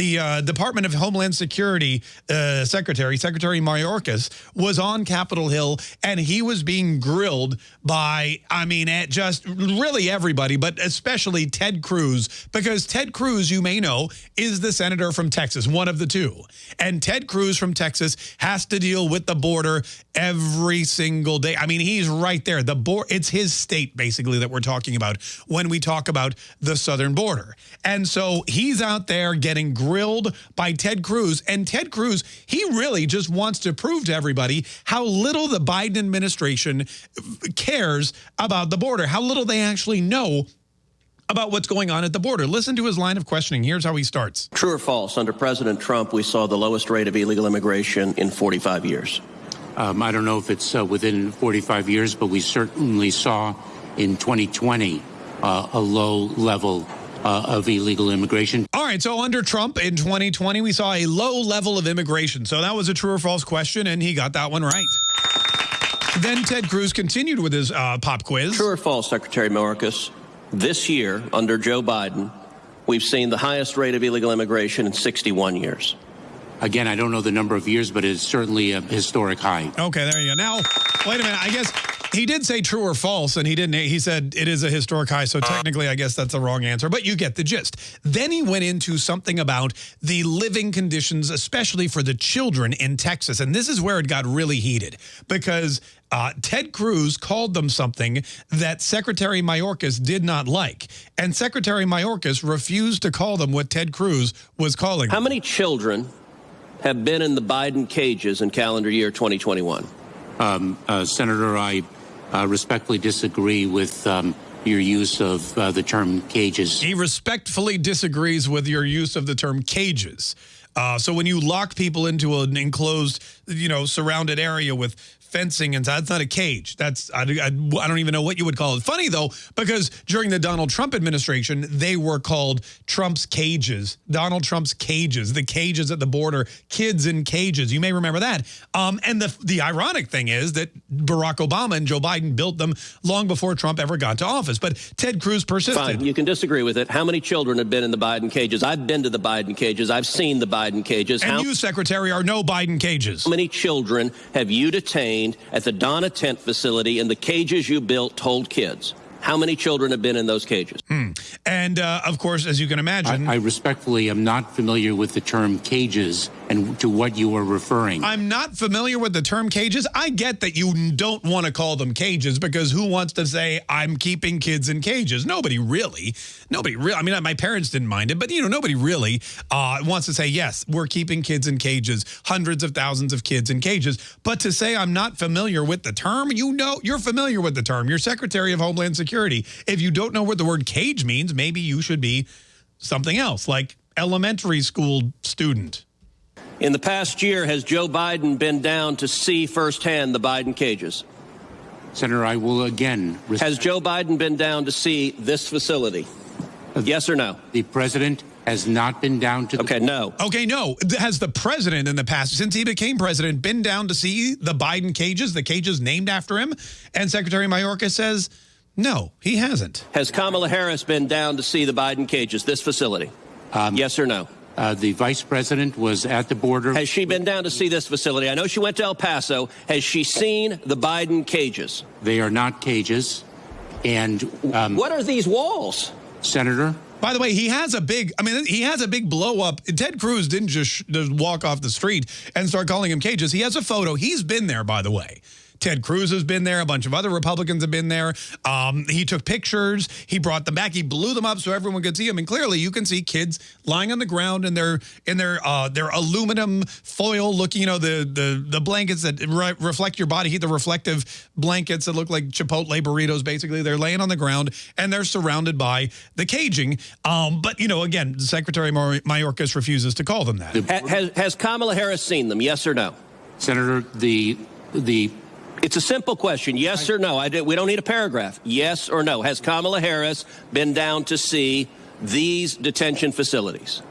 the uh, Department of Homeland Security uh, Secretary, Secretary Mayorkas, was on Capitol Hill and he was being grilled by, I mean, at just really everybody, but especially Ted Cruz, because Ted Cruz, you may know, is the senator from Texas, one of the two. And Ted Cruz from Texas has to deal with the border every single day. I mean, he's right there. The border, it's his state, basically, that we're talking about when we talk about the southern border. And so he's out there getting grilled by Ted Cruz. And Ted Cruz, he really just wants to prove to everybody how little the Biden administration cares about the border, how little they actually know about what's going on at the border. Listen to his line of questioning. Here's how he starts. True or false, under President Trump, we saw the lowest rate of illegal immigration in 45 years. Um, I don't know if it's uh, within 45 years, but we certainly saw in 2020 uh, a low level uh, of illegal immigration. All right, so under Trump in 2020, we saw a low level of immigration. So that was a true or false question, and he got that one right. Then Ted Cruz continued with his uh, pop quiz. True or false, Secretary Mayorkas? This year, under Joe Biden, we've seen the highest rate of illegal immigration in 61 years. Again, I don't know the number of years, but it's certainly a historic high. Okay, there you go. Now, wait a minute. I guess he did say true or false, and he didn't. He said it is a historic high, so technically, I guess that's the wrong answer, but you get the gist. Then he went into something about the living conditions, especially for the children in Texas. And this is where it got really heated because uh, Ted Cruz called them something that Secretary Mayorkas did not like. And Secretary Mayorkas refused to call them what Ted Cruz was calling them. How many children have been in the Biden cages in calendar year 2021? Um, uh, Senator, I uh, respectfully disagree with um, your use of uh, the term cages. He respectfully disagrees with your use of the term cages. Uh, so when you lock people into an enclosed, you know, surrounded area with fencing and that's not a cage. That's I, I, I, don't even know what you would call it. Funny though, because during the Donald Trump administration, they were called Trump's cages. Donald Trump's cages, the cages at the border, kids in cages. You may remember that. Um, and the the ironic thing is that Barack Obama and Joe Biden built them long before Trump ever got to office. But Ted Cruz persisted. Fine, you can disagree with it. How many children have been in the Biden cages? I've been to the Biden cages. I've seen the Biden cages. And How you, Secretary, are no Biden cages. How many children have you detained at the Donna Tent facility in the cages you built to hold kids? How many children have been in those cages? Hmm. And uh, of course, as you can imagine, I respectfully am not familiar with the term cages and to what you are referring. I'm not familiar with the term cages. I get that you don't want to call them cages because who wants to say I'm keeping kids in cages? Nobody really. Nobody really. I mean, my parents didn't mind it, but you know, nobody really uh, wants to say yes, we're keeping kids in cages, hundreds of thousands of kids in cages. But to say I'm not familiar with the term, you know, you're familiar with the term. You're Secretary of Homeland Security. If you don't know what the word cage means, maybe you should be something else, like elementary school student. In the past year, has Joe Biden been down to see firsthand the Biden cages? Senator, I will again res- Has Joe Biden been down to see this facility? Yes or no? the president has not been down to the Okay, no. Okay, no. Has the president in the past, since he became president, been down to see the Biden cages, the cages named after him? And Secretary Mayorkas says, no, he hasn't. Has Kamala Harris been down to see the Biden cages, this facility? Um, yes or no? Uh, the vice president was at the border. Has she been down to see this facility? I know she went to El Paso. Has she seen the Biden cages? They are not cages. And um, What are these walls? Senator, By the way, he has a big, I mean, he has a big blow up. Ted Cruz didn't just, sh- just walk off the street and start calling him cages. He has a photo. He's been there, by the way. Ted Cruz has been there. A bunch of other Republicans have been there. Um, he took pictures. He brought them back. He blew them up so everyone could see them. And clearly, you can see kids lying on the ground in their in their uh, their aluminum foil looking, you know, the the the blankets that re reflect your body heat, the reflective blankets that look like Chipotle burritos. Basically, they're laying on the ground and they're surrounded by the caging. Um, but you know, again, Secretary Mayorkas refuses to call them that. Has, has Kamala Harris seen them? Yes or no? Senator, the the It's a simple question. Yes or no? I did, we don't need a paragraph. Yes or no? Has Kamala Harris been down to see these detention facilities?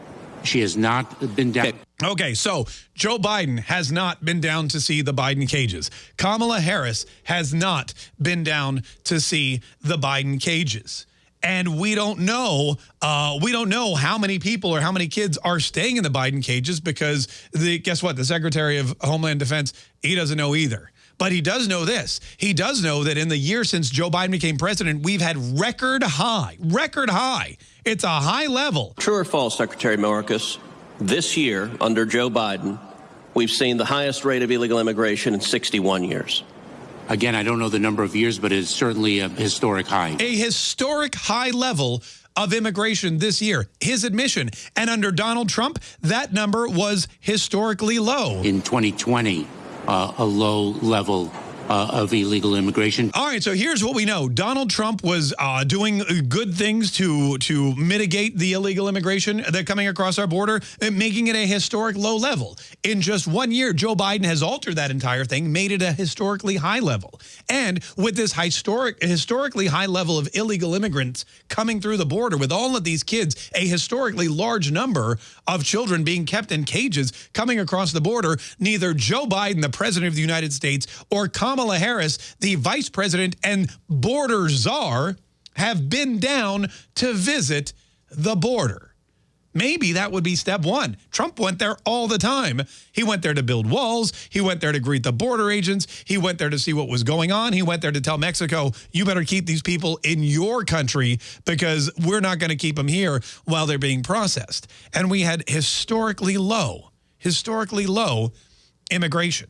she has not been down. Okay. Okay, so Joe Biden has not been down to see the Biden cages. Kamala Harris has not been down to see the Biden cages. and we don't know uh, we don't know how many people or how many kids are staying in the Biden cages because the guess what the Secretary of Homeland Defense he doesn't know either. But he does know this. He does know that in the year since Joe Biden became president, we've had record high, record high. It's a high level. True or false, Secretary Mayorkas? This year, under Joe Biden, we've seen the highest rate of illegal immigration in 61 years. Again, I don't know the number of years, but it's certainly a historic high. A historic high level of immigration this year. His admission. And under Donald Trump, that number was historically low. In 2020, uh, Uh, a low level uh, of illegal immigration. All right, so here's what we know: Donald Trump was uh, doing good things to to mitigate the illegal immigration that coming across our border, making it a historic low level. In just one year, Joe Biden has altered that entire thing, made it a historically high level. And with this historic, historically high level of illegal immigrants coming through the border, with all of these kids, a historically large number of children being kept in cages coming across the border, neither Joe Biden, the president of the United States, or Kamala Kamala Harris, the vice president and border czar, have been down to visit the border. Maybe that would be step one. Trump went there all the time. He went there to build walls. He went there to greet the border agents. He went there to see what was going on. He went there to tell Mexico, you better keep these people in your country because we're not going to keep them here while they're being processed. And we had historically low, historically low immigration.